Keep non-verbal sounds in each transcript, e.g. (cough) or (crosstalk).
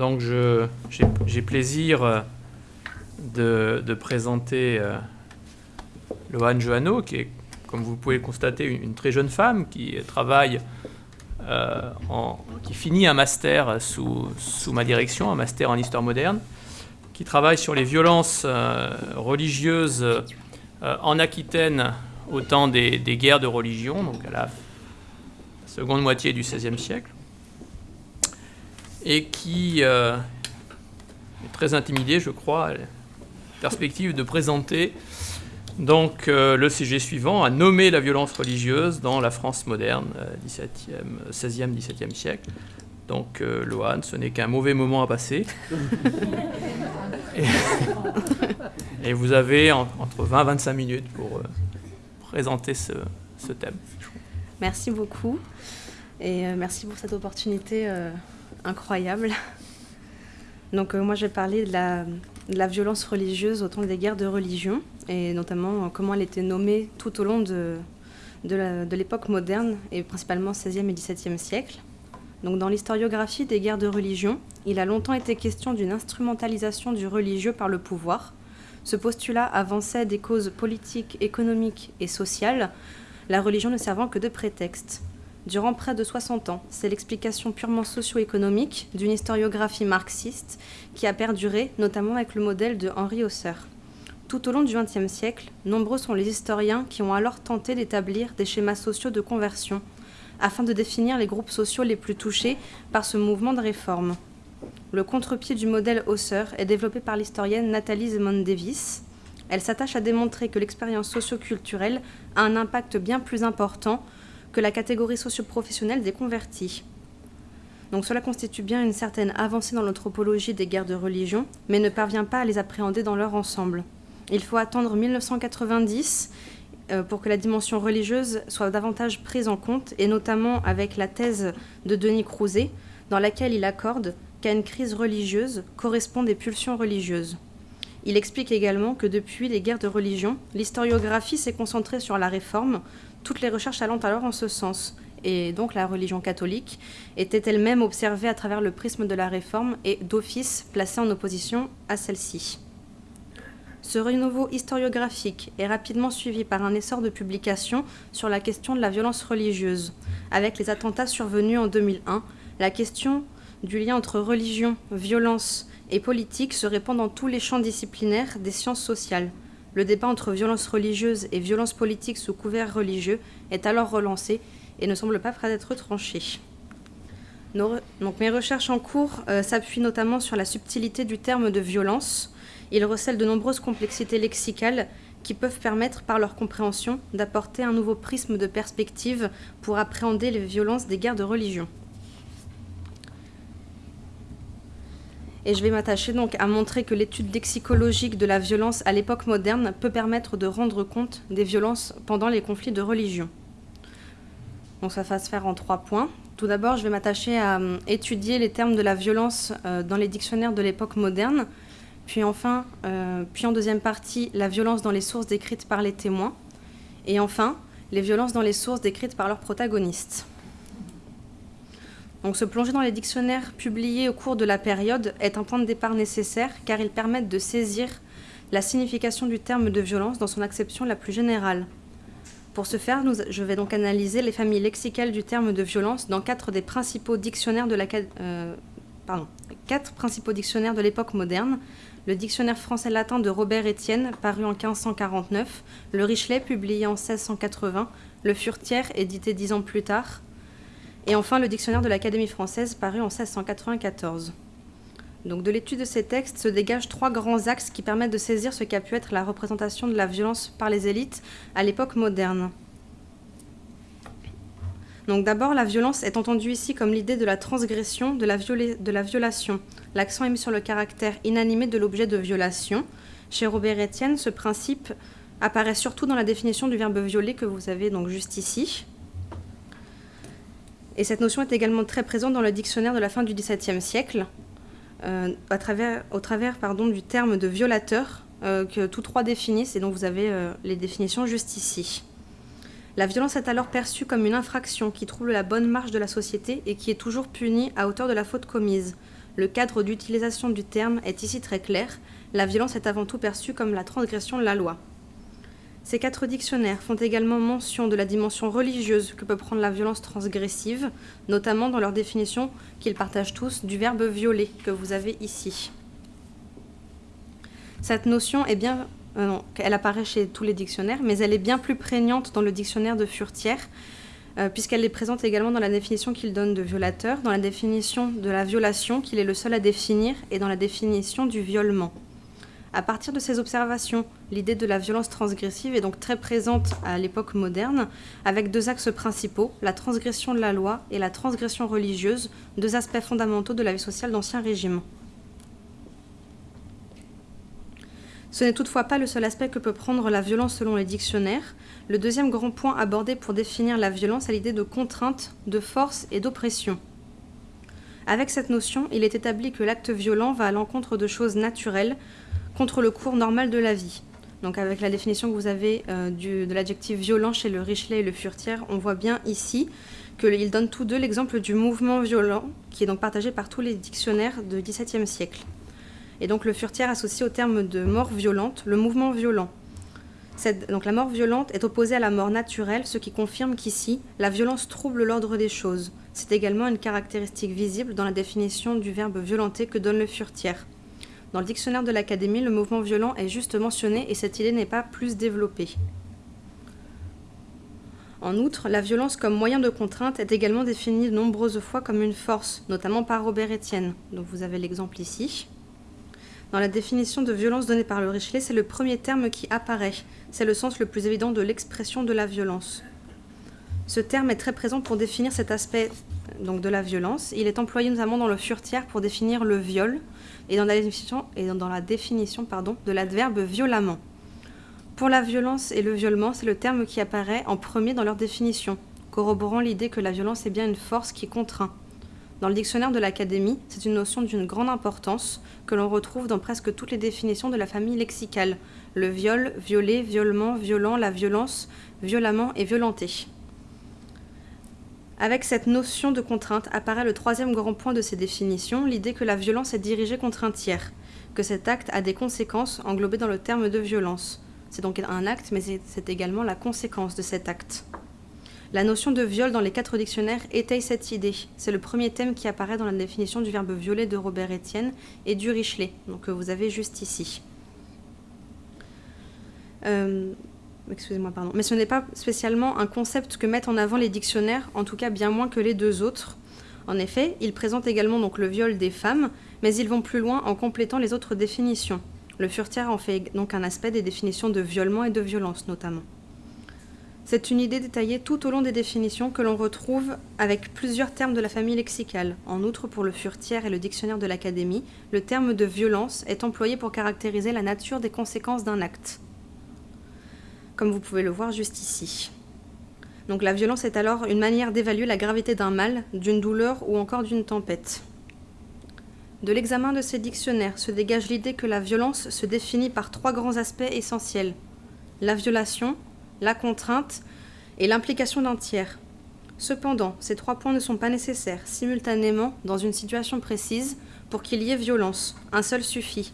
Donc j'ai plaisir euh, de, présenter euh, Loane Johanneau, qui est, comme vous pouvez le constater, une, très jeune femme qui travaille, euh, en, qui finit un master sous, ma direction, un master en histoire moderne, qui travaille sur les violences religieuses en Aquitaine au temps des, des, guerres de religion, donc à la seconde moitié du XVIe siècle et qui euh, est très intimidé, je crois, à la perspective de présenter donc euh, le sujet suivant, à nommer la violence religieuse dans la France moderne, 17e, 16e, 17e siècle. Donc, euh, Loane, ce n'est qu'un mauvais moment à passer. (laughs) et, vous avez entre 20 et 25 minutes pour présenter ce, ce, thème. Merci beaucoup. Et merci pour cette opportunité incroyable. Donc euh, moi je vais parler de la, violence religieuse au temps des guerres de religion et notamment euh, comment elle était nommée tout au long de, de l'époque moderne et principalement 16e et 17e siècle. Donc dans l'historiographie des guerres de religion, il a longtemps été question d'une instrumentalisation du religieux par le pouvoir. Ce postulat avançait des causes politiques, économiques et sociales, la religion ne servant que de prétexte durant près de 60 ans. C'est l'explication purement socio-économique d'une historiographie marxiste qui a perduré, notamment avec le modèle de Henri Hauser. Tout au long du XXe siècle, nombreux sont les historiens qui ont alors tenté d'établir des schémas sociaux de conversion, afin de définir les groupes sociaux les plus touchés par ce mouvement de réforme. Le contre-pied du modèle Hauser est développé par l'historienne Nathalie Zemon Davis. Elle s'attache à démontrer que l'expérience socio-culturelle a un impact bien plus important que la catégorie socio-professionnelle des convertis. Donc cela constitue bien une certaine avancée dans l'anthropologie des guerres de religion, mais ne parvient pas à les appréhender dans leur ensemble. Il faut attendre 1990 euh, pour que la dimension religieuse soit davantage prise en compte, et notamment avec la thèse de Denis Crouzet, dans laquelle il accorde qu'à une crise religieuse correspondent des pulsions religieuses. Il explique également que depuis les guerres de religion, l'historiographie s'est concentrée sur la réforme, toutes les recherches allant alors en ce sens. Et donc la religion catholique était elle-même observée à travers le prisme de la réforme et d'office placée en opposition à celle-ci. Ce renouveau historiographique est rapidement suivi par un essor de publications sur la question de la violence religieuse. Avec les attentats survenus en 2001, la question du lien entre religion, violence et politique se répand dans tous les champs disciplinaires des sciences sociales. Le débat entre violence religieuse et violence politique sous couvert religieux est alors relancé et ne semble pas prêt d'être tranché. mes recherches en cours euh, s'appuient notamment sur la subtilité du terme de violence. Il recèle de nombreuses complexités lexicales qui peuvent permettre, par leur compréhension, d'apporter un nouveau prisme de perspective pour appréhender les violences des guerres de religion. Et je vais m'attacher donc à montrer que l'étude lexicologique de la violence à l'époque moderne peut permettre de rendre compte des violences pendant les conflits de religion. Donc ça va se faire en trois points. Tout d'abord, je vais m'attacher à euh, étudier les termes de la violence euh, dans les dictionnaires de l'époque moderne. Puis enfin, euh, puis en deuxième partie, la violence dans les sources décrites par les témoins. Et enfin, les violences dans les sources décrites par leurs protagonistes. Donc se plonger dans les dictionnaires publiés au cours de la période est un point de départ nécessaire car ils permettent de saisir la signification du terme de violence dans son acception la plus générale. Pour ce faire, je vais donc analyser les familles lexicales du terme de violence dans quatre des principaux dictionnaires de euh, de l'époque moderne. Le dictionnaire français-latin de Robert Étienne, paru en 1549, le Richelet, publié en 1680, le Furtière, édité dix ans plus tard, et enfin le dictionnaire de l'Académie française paru en 1694. Donc de l'étude de ces textes se dégagent trois grands axes qui permettent de saisir ce qu'a pu être la représentation de la violence par les élites à l'époque moderne. Donc d'abord, la violence est entendue ici comme l'idée de la transgression, de la, de la violation. L'accent est mis sur le caractère inanimé de l'objet de violation. Chez Robert Etienne, ce principe apparaît surtout dans la définition du verbe violer que vous avez donc juste ici. Et cette notion est également très présente dans le dictionnaire de la fin du XVIIe siècle, euh, au travers du terme de violateur euh, que tous trois définissent et dont vous avez euh, les définitions juste ici. La violence est alors perçue comme une infraction qui trouble la bonne marche de la société et qui est toujours punie à hauteur de la faute commise. Le cadre d'utilisation du terme est ici très clair. La violence est avant tout perçue comme la transgression de la loi. Ces quatre dictionnaires font également mention de la dimension religieuse que peut prendre la violence transgressive, notamment dans leur définition qu'ils partagent tous du verbe violer que vous avez ici. Cette notion est bien, euh, elle apparaît chez tous les dictionnaires, mais elle est bien plus prégnante dans le dictionnaire de Furtière, euh, puisqu'elle est présente également dans la définition qu'il donne de violateur, dans la définition de la violation qu'il est le seul à définir, et dans la définition du violement. À partir de ces observations, l'idée de la violence transgressive est donc très présente à l'époque moderne, avec deux axes principaux, la transgression de la loi et la transgression religieuse, deux aspects fondamentaux de la vie sociale d'Ancien Régime. Ce n'est toutefois pas le seul aspect que peut prendre la violence selon les dictionnaires. Le deuxième grand point abordé pour définir la violence est l'idée de contrainte, de force et d'oppression. Avec cette notion, il est établi que l'acte violent va à l'encontre de choses naturelles, contre le cours normal de la vie. Donc avec la définition que vous avez euh, de l'adjectif violent chez le Richelet et le Furtière, on voit bien ici qu'ils donnent tous deux l'exemple du mouvement violent, qui est donc partagé par tous les dictionnaires du XVIIe siècle. Et donc le Furtière associe au terme de mort violente le mouvement violent. donc la mort violente est opposée à la mort naturelle, ce qui confirme qu'ici, la violence trouble l'ordre des choses. C'est également une caractéristique visible dans la définition du verbe violenter que donne le Furtière. Dans le dictionnaire de l'Académie, le mouvement violent est juste mentionné et cette idée n'est pas plus développée. En outre, la violence comme moyen de contrainte est également définie de nombreuses fois comme une force, notamment par Robert Etienne. Donc vous avez l'exemple ici. Dans la définition de violence donnée par le Richelet, c'est le premier terme qui apparaît. C'est le sens le plus évident de l'expression de la violence. Ce terme est très présent pour définir cet aspect donc, de la violence. Il est employé notamment dans le furtière pour définir le viol, et dans la définition, de l'adverbe violemment. Pour la violence et le violement, c'est le terme qui apparaît en premier dans leur définition, corroborant l'idée que la violence est bien une force qui contraint. Dans le dictionnaire de l'Académie, c'est une notion d'une grande importance que l'on retrouve dans presque toutes les définitions de la famille lexicale. Le viol, violer, violement, violent, la violence, violemment et violenter. Avec cette notion de contrainte apparaît le troisième grand point de ces définitions, l'idée que la violence est dirigée contre un tiers, que cet acte a des conséquences englobées dans le terme de violence. C'est donc un acte, mais c'est également la conséquence de cet acte. La notion de viol dans les quatre dictionnaires étaye cette idée. C'est le premier thème qui apparaît dans la définition du verbe violer de Robert Etienne et du Richelet, donc que vous avez juste ici. Euh, mais ce n'est pas spécialement un concept que mettent en avant les dictionnaires, en tout cas bien moins que les deux autres. En effet, ils présentent également donc le viol des femmes, mais ils vont plus loin en complétant les autres définitions. Le furtière en fait donc un aspect des définitions de violement et de violence notamment. C'est une idée détaillée tout au long des définitions que l'on retrouve avec plusieurs termes de la famille lexicale. En outre, pour le furtière et le dictionnaire de l'Académie, le terme de violence est employé pour caractériser la nature des conséquences d'un acte comme vous pouvez le voir juste ici. Donc la violence est alors une manière d'évaluer la gravité d'un mal, d'une douleur ou encore d'une tempête. De l'examen de ces dictionnaires se dégage l'idée que la violence se définit par trois grands aspects essentiels. La violation, la contrainte et l'implication d'un tiers. Cependant, ces trois points ne sont pas nécessaires simultanément dans une situation précise pour qu'il y ait violence. Un seul suffit.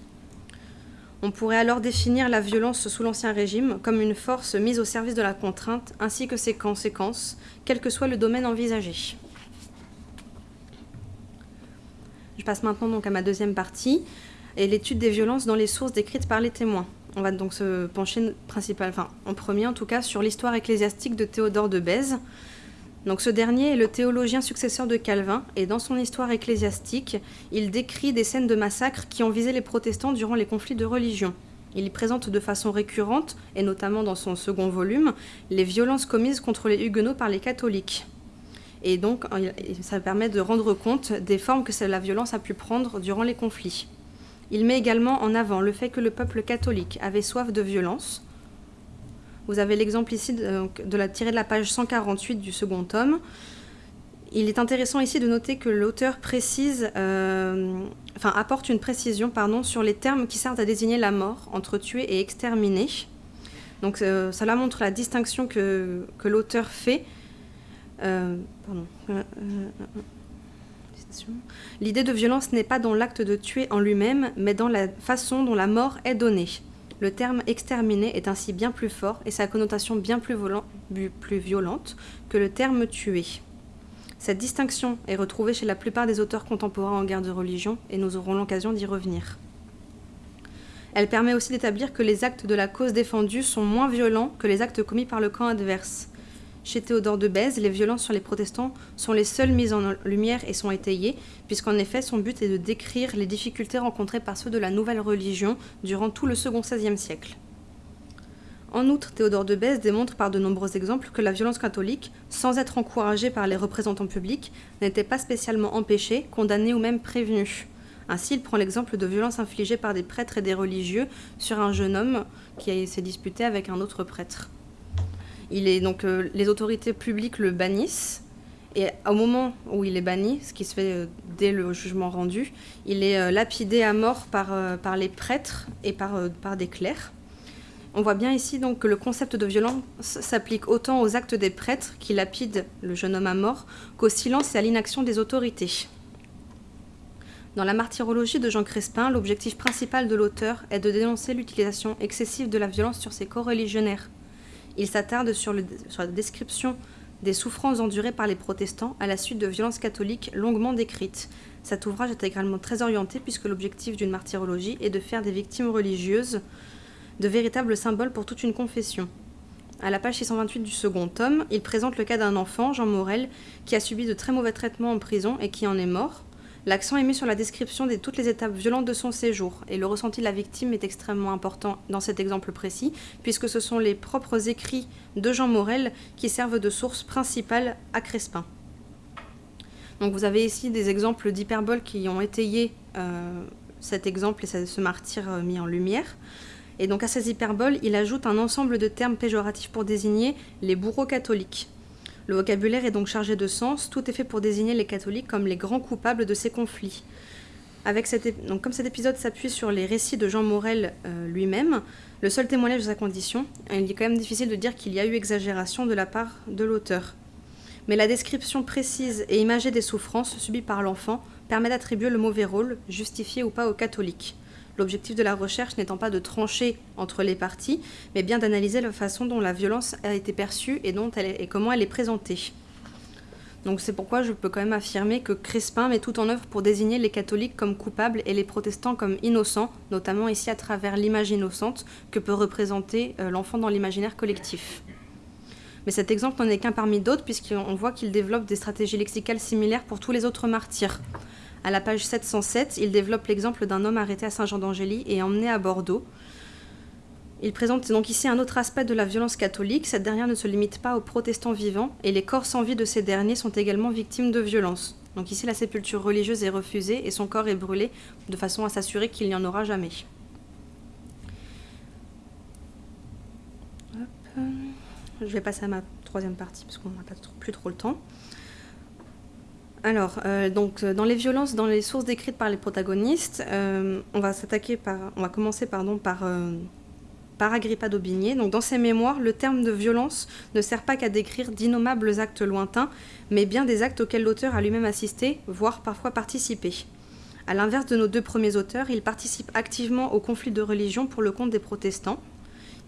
On pourrait alors définir la violence sous l'Ancien Régime comme une force mise au service de la contrainte ainsi que ses conséquences, quel que soit le domaine envisagé. Je passe maintenant donc à ma deuxième partie, et l'étude des violences dans les sources décrites par les témoins. On va donc se pencher principal, enfin, en premier en tout cas sur l'histoire ecclésiastique de Théodore de Bèze, donc ce dernier est le théologien successeur de Calvin et dans son histoire ecclésiastique, il décrit des scènes de massacres qui ont visé les protestants durant les conflits de religion. Il y présente de façon récurrente, et notamment dans son second volume, les violences commises contre les huguenots par les catholiques. Et donc ça permet de rendre compte des formes que la violence a pu prendre durant les conflits. Il met également en avant le fait que le peuple catholique avait soif de violence, vous avez l'exemple ici de, la tirée de la page 148 du second tome. Il est intéressant ici de noter que l'auteur précise, euh, enfin apporte une précision pardon, sur les termes qui servent à désigner la mort entre tuer et exterminer. Euh, cela montre la distinction que, l'auteur fait. Euh. L'idée de violence n'est pas dans l'acte de tuer en lui-même, mais dans la façon dont la mort est donnée. Le terme exterminer est ainsi bien plus fort et sa connotation bien plus, plus violente que le terme tuer. Cette distinction est retrouvée chez la plupart des auteurs contemporains en guerre de religion et nous aurons l'occasion d'y revenir. Elle permet aussi d'établir que les actes de la cause défendue sont moins violents que les actes commis par le camp adverse. Chez Théodore de Bèze, les violences sur les protestants sont les seules mises en lumière et sont étayées, puisqu'en effet son but est de décrire les difficultés rencontrées par ceux de la nouvelle religion durant tout le second XVIe siècle. En outre, Théodore de Bèze démontre par de nombreux exemples que la violence catholique, sans être encouragée par les représentants publics, n'était pas spécialement empêchée, condamnée ou même prévenue. Ainsi, il prend l'exemple de violences infligées par des prêtres et des religieux sur un jeune homme qui s'est disputé avec un autre prêtre. Il est donc euh, les autorités publiques le bannissent et au moment où il est banni, ce qui se fait euh, dès le jugement rendu, il est euh, lapidé à mort par, les prêtres et par, des clercs. On voit bien ici que le concept de violence s'applique autant aux actes des prêtres qui lapident le jeune homme à mort qu'au silence et à l'inaction des autorités. Dans la martyrologie de Jean Crespin, l'objectif principal de l'auteur est de dénoncer l'utilisation excessive de la violence sur ses co-religionnaires. Il s'attarde sur, la description des souffrances endurées par les protestants à la suite de violences catholiques longuement décrites. Cet ouvrage est également très orienté puisque l'objectif d'une martyrologie est de faire des victimes religieuses de véritables symboles pour toute une confession. À la page 628 du second tome, il présente le cas d'un enfant, Jean Morel, qui a subi de très mauvais traitements en prison et qui en est mort. L'accent est mis sur la description de toutes les étapes violentes de son séjour, et le ressenti de la victime est extrêmement important dans cet exemple précis, puisque ce sont les propres écrits de Jean Morel qui servent de source principale à Crespin. Donc vous avez ici des exemples d'hyperboles qui ont étayé euh, cet exemple et ce martyr euh, mis en lumière. Et donc à ces hyperboles, il ajoute un ensemble de termes péjoratifs pour désigner les bourreaux catholiques. Le vocabulaire est donc chargé de sens, tout est fait pour désigner les catholiques comme les grands coupables de ces conflits. Comme cet épisode s'appuie sur les récits de Jean Morel euh, lui-même, le seul témoignage de sa condition, il est quand même difficile de dire qu'il y a eu exagération de la part de l'auteur. Mais la description précise et imagée des souffrances subies par l'enfant permet d'attribuer le mauvais rôle, justifié ou pas aux catholiques l'objectif de la recherche n'étant pas de trancher entre les parties, mais bien d'analyser la façon dont la violence a été perçue et, comment elle est présentée. Donc c'est pourquoi je peux quand même affirmer que Crespin met tout en œuvre pour désigner les catholiques comme coupables et les protestants comme innocents, notamment ici à travers l'image innocente que peut représenter euh, l'enfant dans l'imaginaire collectif. Mais cet exemple n'en est qu'un parmi d'autres puisqu'on voit qu'il développe des stratégies lexicales similaires pour tous les autres martyrs. À la page 707, il développe l'exemple d'un homme arrêté à Saint-Jean d'Angély et emmené à Bordeaux. Il présente donc ici un autre aspect de la violence catholique. Cette dernière ne se limite pas aux protestants vivants et les corps sans vie de ces derniers sont également victimes de violences. Donc ici, la sépulture religieuse est refusée et son corps est brûlé de façon à s'assurer qu'il n'y en aura jamais. Je vais passer à ma troisième partie parce qu'on n'a pas plus trop le temps. Alors, euh, donc, euh, dans les violences, dans les sources décrites par les protagonistes, euh, on va s'attaquer par, on va commencer pardon par Agrippa d'Aubigné. Donc, dans ses mémoires, le terme de violence ne sert pas qu'à décrire d'innommables actes lointains, mais bien des actes auxquels l'auteur a lui-même assisté, voire parfois participé. À l'inverse de nos deux premiers auteurs, il participe activement au conflit de religion pour le compte des protestants.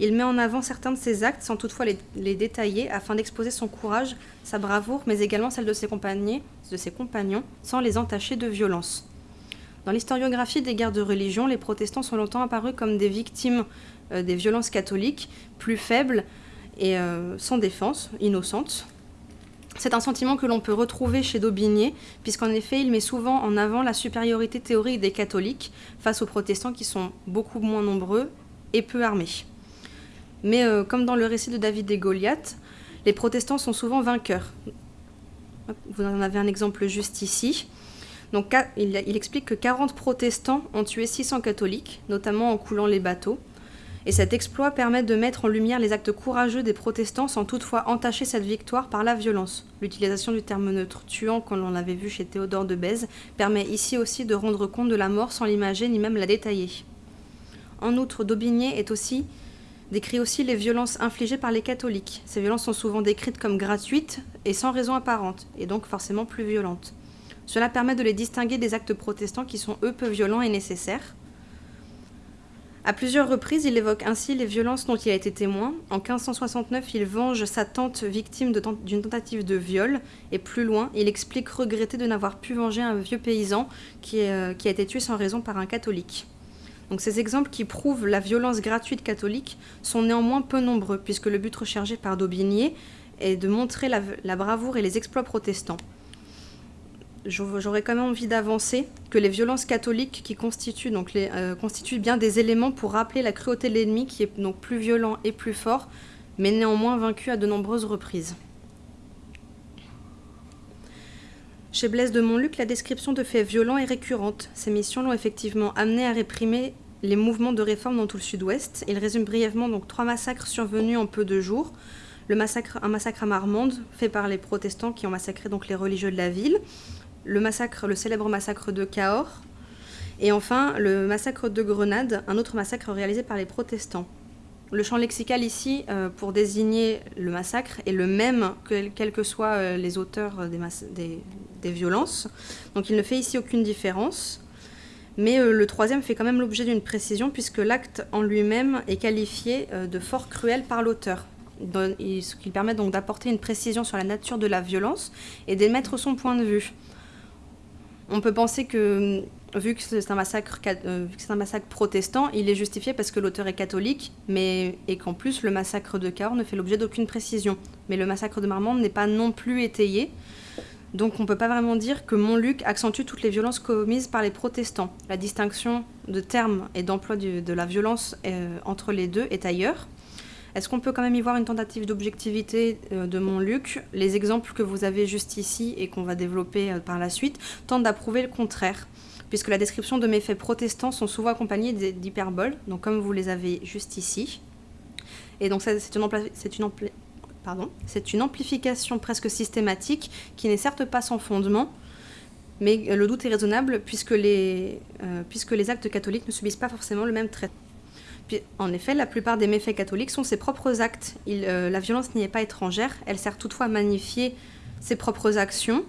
Il met en avant certains de ses actes sans toutefois les, détailler afin d'exposer son courage, sa bravoure, mais également celle de ses, compagnons, sans les entacher de violence. Dans l'historiographie des guerres de religion, les protestants sont longtemps apparus comme des victimes euh, des violences catholiques, plus faibles et euh, sans défense, innocentes. C'est un sentiment que l'on peut retrouver chez Daubigné, puisqu'en effet, il met souvent en avant la supériorité théorique des catholiques face aux protestants qui sont beaucoup moins nombreux et peu armés. Mais euh, comme dans le récit de David et Goliath, les protestants sont souvent vainqueurs. Vous en avez un exemple juste ici. Donc, il, explique que 40 protestants ont tué 600 catholiques, notamment en coulant les bateaux. Et cet exploit permet de mettre en lumière les actes courageux des protestants sans toutefois entacher cette victoire par la violence. L'utilisation du terme neutre tuant, comme on l'avait vu chez Théodore de Bèze, permet ici aussi de rendre compte de la mort sans l'imager ni même la détailler. En outre, Daubigné est aussi décrit aussi les violences infligées par les catholiques. Ces violences sont souvent décrites comme gratuites et sans raison apparente, et donc forcément plus violentes. Cela permet de les distinguer des actes protestants qui sont eux peu violents et nécessaires. À plusieurs reprises, il évoque ainsi les violences dont il a été témoin. En 1569, il venge sa tante victime d'une tentative de viol. Et plus loin, il explique regretter de n'avoir pu venger un vieux paysan qui, euh, qui, a été tué sans raison par un catholique. Donc ces exemples qui prouvent la violence gratuite catholique sont néanmoins peu nombreux, puisque le but recherché par Daubigné est de montrer la, bravoure et les exploits protestants j'aurais quand même envie d'avancer que les violences catholiques qui euh, constituent bien des éléments pour rappeler la cruauté de l'ennemi qui est donc plus violent et plus fort, mais néanmoins vaincu à de nombreuses reprises. Chez Blaise de Montluc, la description de faits violents est récurrente. Ces missions l'ont effectivement amené à réprimer les mouvements de réforme dans tout le sud-ouest. Il résume brièvement donc trois massacres survenus en peu de jours. Un massacre à Marmande, fait par les protestants qui ont massacré les religieux de la ville le le célèbre massacre de Cahors, et enfin le massacre de Grenade, un autre massacre réalisé par les protestants. Le champ lexical ici, euh, pour désigner le massacre, est le même que, quels que soient euh, les auteurs des, des, violences. Donc il ne fait ici aucune différence. Mais euh, le troisième fait quand même l'objet d'une précision, puisque l'acte en lui-même est qualifié de fort cruel par l'auteur. Ce qui permet donc d'apporter une précision sur la nature de la violence et d'émettre son point de vue. On peut penser que, vu que c'est un, massacre, euh, protestant, il est justifié parce que l'auteur est catholique, mais, et qu'en plus le massacre de Cahors ne fait l'objet d'aucune précision. Mais le massacre de Marmande n'est pas non plus étayé. Donc on peut pas vraiment dire que Montluc accentue toutes les violences commises par les protestants. La distinction de termes et d'emploi de la violence euh, entre les deux est ailleurs. Est-ce qu'on peut quand même y voir une tentative d'objectivité euh, de Montluc? Les exemples que vous avez juste ici et qu'on va développer euh, par la suite tentent d'approuver le contraire, puisque la description de méfaits protestants sont souvent accompagnés d'hyperboles, donc comme vous les avez juste ici. Et donc c'est une, amplification presque systématique qui n'est certes pas sans fondement, mais le doute est raisonnable puisque les, euh, actes catholiques ne subissent pas forcément le même traitement en effet, la plupart des méfaits catholiques sont ses propres actes. Euh, la violence n'y est pas étrangère, elle sert toutefois à magnifier ses propres actions,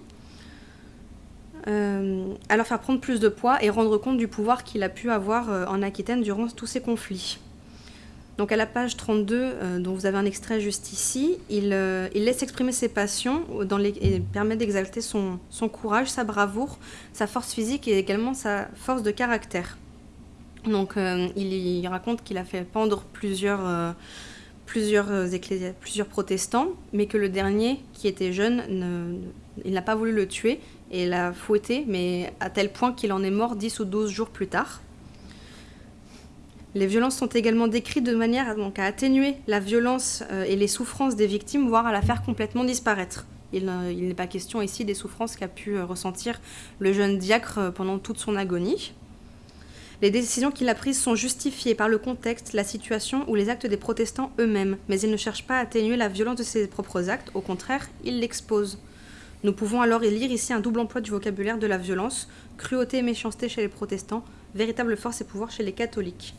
euh, à leur faire prendre plus de poids et rendre compte du pouvoir qu'il a pu avoir euh, en Aquitaine durant tous ces conflits. Donc à la page 32, dont vous avez un extrait juste ici, il, laisse exprimer ses passions et permet d'exalter son courage, sa bravoure, sa force physique et également sa force de caractère. Donc euh, il, raconte qu'il a fait pendre plusieurs, euh, plusieurs, euh, plusieurs protestants, mais que le dernier, qui était jeune, il n'a pas voulu le tuer et l'a fouetté, mais à tel point qu'il en est mort 10 ou 12 jours plus tard. Les violences sont également décrites de manière à, atténuer la violence et les souffrances des victimes, voire à la faire complètement disparaître. Il, il n'est pas question ici des souffrances qu'a pu ressentir le jeune diacre pendant toute son agonie. Les décisions qu'il a prises sont justifiées par le contexte, la situation ou les actes des protestants eux-mêmes, mais il ne cherche pas à atténuer la violence de ses propres actes, au contraire, il l'expose. Nous pouvons alors y lire ici un double emploi du vocabulaire de la violence, cruauté et méchanceté chez les protestants, véritable force et pouvoir chez les catholiques.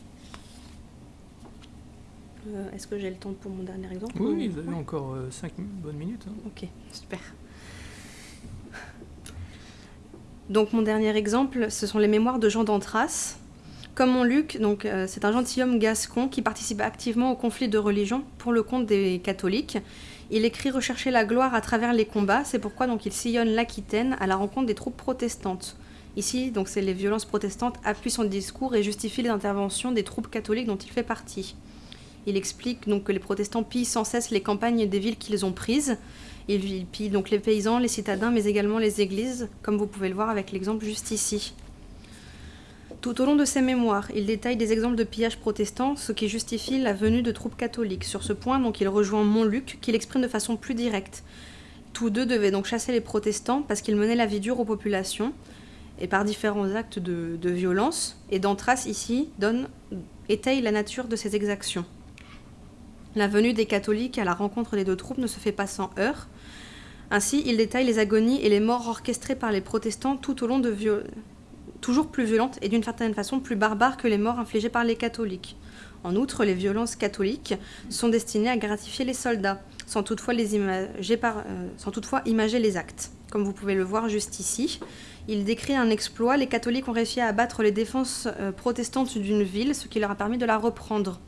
Euh, est-ce que j'ai le temps pour mon dernier exemple Oui, vous avez encore 5 euh, bonnes minutes. Hein. Ok, super. Donc mon dernier exemple, ce sont les mémoires de Jean d'Antras, comme Montluc, donc euh, c'est un gentilhomme gascon qui participe activement au conflit de religion pour le compte des catholiques. Il écrit rechercher la gloire à travers les combats, c'est pourquoi donc il sillonne l'Aquitaine à la rencontre des troupes protestantes. Ici, donc c'est les violences protestantes appuient son discours et justifient les interventions des troupes catholiques dont il fait partie. Il explique donc que les protestants pillent sans cesse les campagnes des villes qu'ils ont prises. Ils pillent donc les paysans, les citadins, mais également les églises, comme vous pouvez le voir avec l'exemple juste ici. Tout au long de ses mémoires, il détaille des exemples de pillages protestants, ce qui justifie la venue de troupes catholiques. Sur ce point, donc, il rejoint Montluc, qui l'exprime de façon plus directe. Tous deux devaient donc chasser les protestants parce qu'ils menaient la vie dure aux populations, et par différents actes de, violence. Et D'Antras, ici, donne, étaye la nature de ces exactions. La venue des catholiques à la rencontre des deux troupes ne se fait pas sans heurts. Ainsi, il détaille les agonies et les morts orchestrées par les protestants tout au long de, toujours plus violente et d'une certaine façon plus barbare que les morts infligées par les catholiques. En outre, les violences catholiques sont destinées à gratifier les soldats, sans toutefois, les imager, euh, sans toutefois imager les actes. Comme vous pouvez le voir juste ici, il décrit un exploit. Les catholiques ont réussi à abattre les défenses protestantes d'une ville, ce qui leur a permis de la reprendre.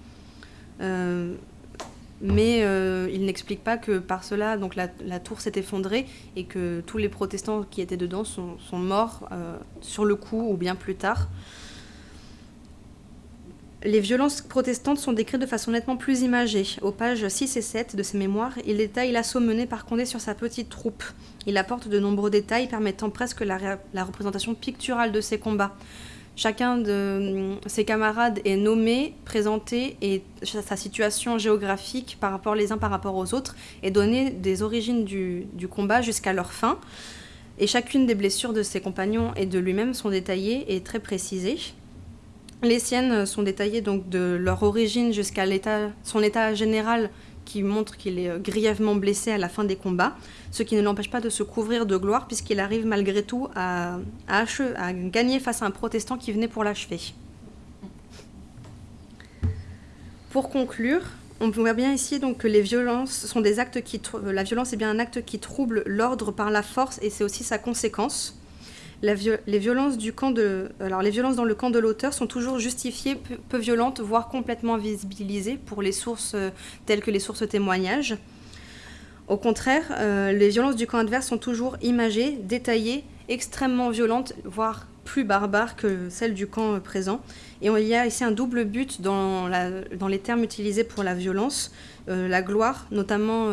Mais il n'explique pas que par cela, la, tour s'est effondrée et que tous les protestants qui étaient dedans sont, sont morts sur le coup ou bien plus tard. Les violences protestantes sont décrites de façon nettement plus imagée. Aux pages 6 et 7 de ses mémoires, il détaille l'assaut mené par Condé sur sa petite troupe. Il apporte de nombreux détails permettant presque la, représentation picturale de ses combats. Chacun de ses camarades est nommé, présenté et sa situation géographique par rapport les uns par rapport aux autres est donné des origines du, du combat jusqu'à leur fin. Et chacune des blessures de ses compagnons et de lui-même sont détaillées et très précisées. Les siennes sont détaillées donc de leur origine jusqu'à son état général qui montre qu'il est grièvement blessé à la fin des combats, ce qui ne l'empêche pas de se couvrir de gloire puisqu'il arrive malgré tout à, gagner face à un protestant qui venait pour l'achever. Pour conclure, on voit bien ici donc que les violences sont des actes qui la violence est bien un acte qui trouble l'ordre par la force et c'est aussi sa conséquence les, violences dans le camp de l'auteur sont toujours justifiées, peu, violentes, voire complètement visibilisées pour les sources euh, telles que les sources témoignages. Au contraire, euh, les violences du camp adverse sont toujours imagées, détaillées, extrêmement violentes, voire plus barbares que celles du camp euh, présent. Et il y a ici un double but dans, les termes utilisés pour la violence, la gloire, notamment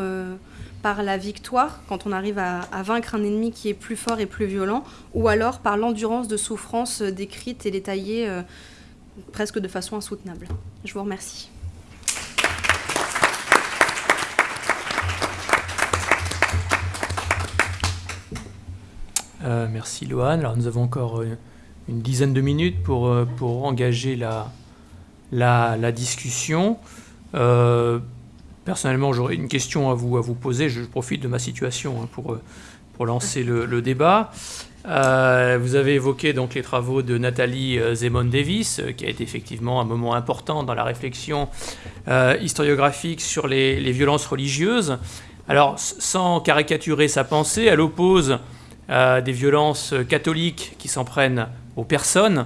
par la victoire, quand on arrive à, vaincre un ennemi qui est plus fort et plus violent, ou alors par l'endurance de souffrance décrite et détaillée euh, presque de façon insoutenable. Je vous remercie. Euh, merci Loane. Alors nous avons encore euh, une dizaine de minutes pour, pour engager la, la, discussion. Personnellement, j'aurais une question à vous, à vous poser. Je profite de ma situation hein, pour, euh, pour lancer le, débat. Euh, vous avez évoqué donc les travaux de Nathalie euh, Zemon-Davis, qui a été effectivement un moment important dans la réflexion historiographique sur les, les, violences religieuses. Alors, sans caricaturer sa pensée, elle oppose des violences catholiques qui s'en prennent aux personnes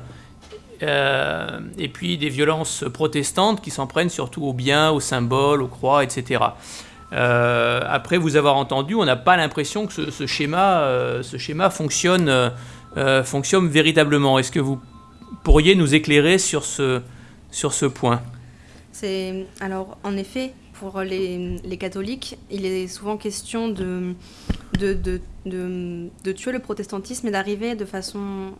euh, et puis des violences protestantes qui s'en prennent surtout aux biens, aux symboles, aux croix, etc. Euh, après vous avoir entendu, on n'a pas l'impression que ce, schéma, euh, ce schéma fonctionne, fonctionne véritablement. Est-ce que vous pourriez nous éclairer sur ce, sur ce point? C'est alors en effet pour les, les, catholiques, il est souvent question de, de, de, de, tuer le protestantisme et d'arriver de façon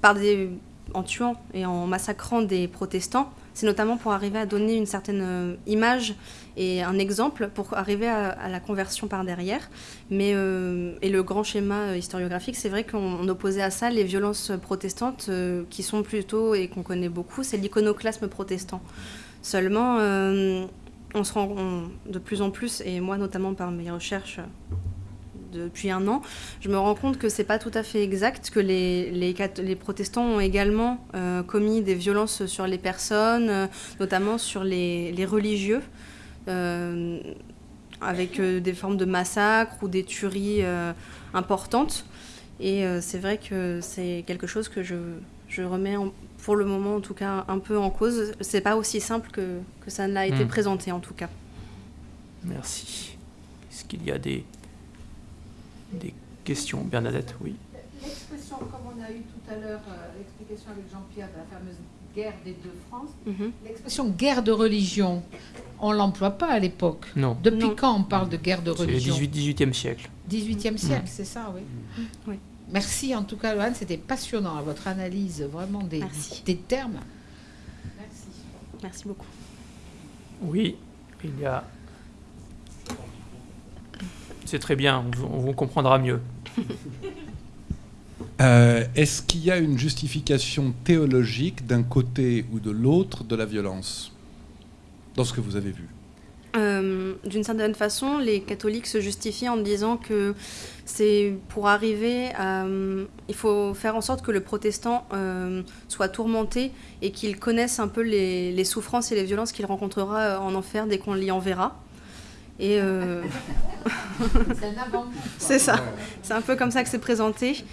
par des en tuant et en massacrant des protestants, c'est notamment pour arriver à donner une certaine euh, image et un exemple pour arriver à, la conversion par derrière. Mais, euh, et le grand schéma euh, historiographique, c'est vrai qu'on opposait à ça les violences protestantes qui sont plutôt, et qu'on connaît beaucoup, c'est l'iconoclasme protestant. Seulement, on se rend de plus en plus, et moi notamment par mes recherches depuis un an, je me rends compte que c'est pas tout à fait exact, que les, les, les protestants ont également euh, commis des violences sur les personnes, euh, notamment sur les, les religieux, euh, avec des formes de massacres ou des tueries importantes. Et c'est vrai que c'est quelque chose que je, je remets pour le moment en tout cas un peu en cause. C'est pas aussi simple que, que ça n'a été hmm. présenté en tout cas. Merci. Est-ce qu'il y a des des questions. Bernadette, oui. L'expression, comme on a eu tout à l'heure euh, l'explication avec Jean-Pierre de la fameuse guerre des deux France, mhm. l'expression guerre de religion, on ne l'emploie pas à l'époque. Non. Depuis quand on parle de guerre de religion C'est le 18, e siècle. 18e siècle, c'est ça, oui. oui. Merci en tout cas, Loane, c'était passionnant, votre analyse vraiment des, des termes. Merci. Merci beaucoup. Oui, il y a c'est très bien, on, vous comprendra mieux. (laughs) Euh, est-ce qu'il y a une justification théologique d'un côté ou de l'autre de la violence dans ce que vous avez vu? Euh, D'une certaine façon, les catholiques se justifient en disant que c'est pour arriver à... Euh, il faut faire en sorte que le protestant soit tourmenté et qu'il connaisse un peu les, les souffrances et les violences qu'il rencontrera en enfer dès qu'on l'y enverra. Et (laughs) C'est ça. C'est un peu comme ça que c'est présenté.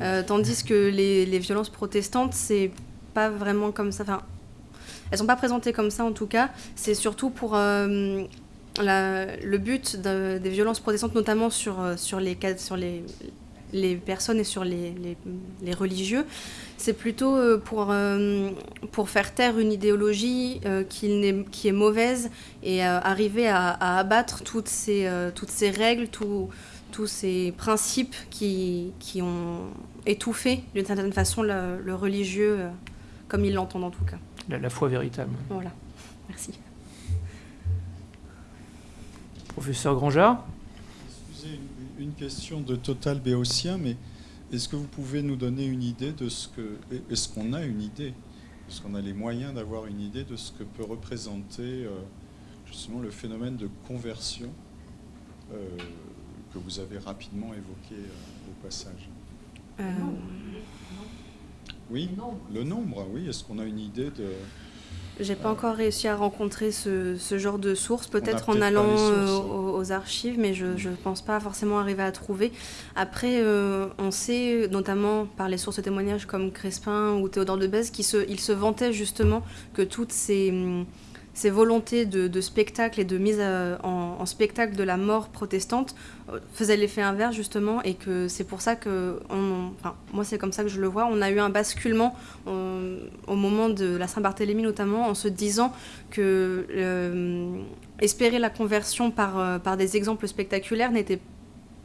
Euh, tandis que les, les violences protestantes, c'est pas vraiment comme ça. Enfin, elles sont pas présentées comme ça en tout cas. C'est surtout pour euh, le but de- des violences protestantes, notamment sur, euh, sur, les, sur les, les personnes et sur les, les- les religieux. C'est plutôt euh, pour, euh, pour faire taire une idéologie euh, qui, n'est- qui est mauvaise et euh, arriver à, à abattre toutes ces, toutes ces règles, tout- tous ces principes qui, qui ont étouffé d'une certaine façon le, le religieux comme ils l'entendent en tout cas. La, la foi véritable. Voilà, merci. Professeur Grangeard? Une, question de total béotien, mais est-ce que vous pouvez nous donner une idée de ce que. Est-ce qu'on a une idée? Est-ce qu'on a les moyens d'avoir une idée de ce que peut représenter euh, justement le phénomène de conversion euh, que vous avez rapidement évoqué euh, au passage? Euh, Oui, Le nombre. le nombre, oui. Est-ce qu'on a une idée de. J'ai pas encore réussi à rencontrer ce, ce genre de source, peut-être en allant sources, euh, aux, aux archives, mais je ne pense pas forcément arriver à trouver. Après, euh, on sait, notamment par les sources de témoignages comme Crespin ou Théodore de Bèze, qu'ils se, ils se vantaient justement que toutes ces, hum, ces volontés de, spectacle et de mise à- en, spectacle de la mort protestante euh, faisaient l'effet inverse justement, et que c'est pour ça que, moi c'est comme ça que je le vois, on a eu un basculement au moment de la Saint-Barthélemy notamment, en se disant que euh, espérer la conversion par, euh, des exemples spectaculaires n'était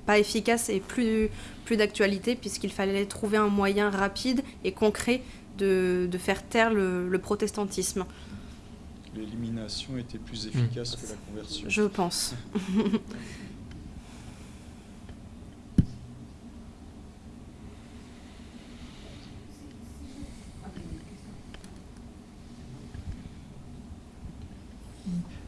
pas efficace et plus, plus d'actualité, puisqu'il fallait trouver un moyen rapide et concret de, faire taire le protestantisme, L'élimination était plus efficace que la conversion je pense. (laughs)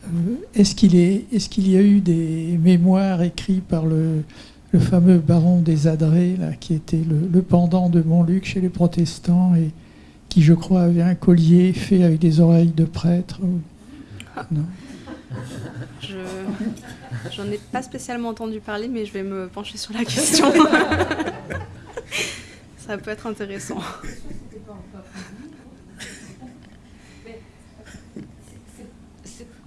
Euh, Est-ce qu'il est, est qu'il y a eu des mémoires écrits par le, le fameux baron des Adrets, là, qui était le, le pendant de Montluc chez les protestants et qui, je crois, avait un collier fait avec des oreilles de prêtre ou- Non. Je j'en ai pas spécialement entendu parler, mais je vais me pencher sur la (laughs) question. Ça peut être intéressant.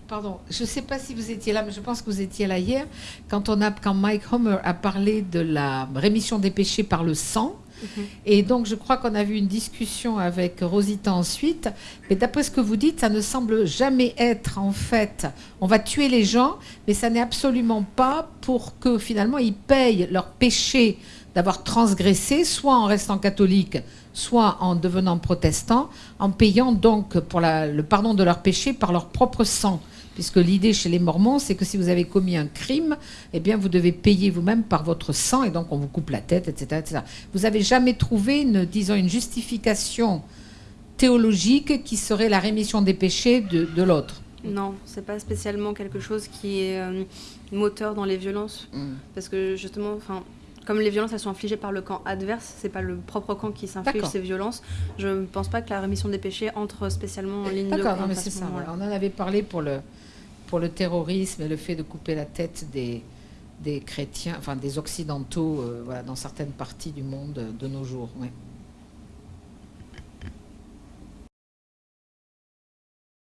Pardon, je ne sais pas si vous étiez là, mais je pense que vous étiez là hier, quand, on a, quand Mike Homer a parlé de la rémission des péchés par le sang. Et donc, je crois qu'on a vu une discussion avec Rosita ensuite. Mais d'après ce que vous dites, ça ne semble jamais être, en fait, on va tuer les gens, mais ça n'est absolument pas pour que finalement ils payent leur péché d'avoir transgressé, soit en restant catholique, soit en devenant protestant, en payant donc pour le pardon de leur péché par leur propre sang. Puisque l'idée chez les Mormons, c'est que si vous avez commis un crime, eh bien, vous devez payer vous-même par votre sang, et donc on vous coupe la tête, etc. etc. Vous n'avez jamais trouvé, une, disons, une justification théologique qui serait la rémission des péchés de, de l'autre? Non, c'est pas spécialement quelque chose qui est euh, moteur dans les violences, parce que justement, enfin, comme les violences elles sont infligées par le camp adverse, c'est pas le propre camp qui s'inflige D'accord. ces violences. Je ne pense pas que la rémission des péchés entre spécialement en ligne de D'accord, compte non, mais c'est ce ça. voilà. On en avait parlé pour le, pour le terrorisme et le fait de couper la tête des, chrétiens, enfin des occidentaux, euh, dans certaines parties du monde euh, de nos jours.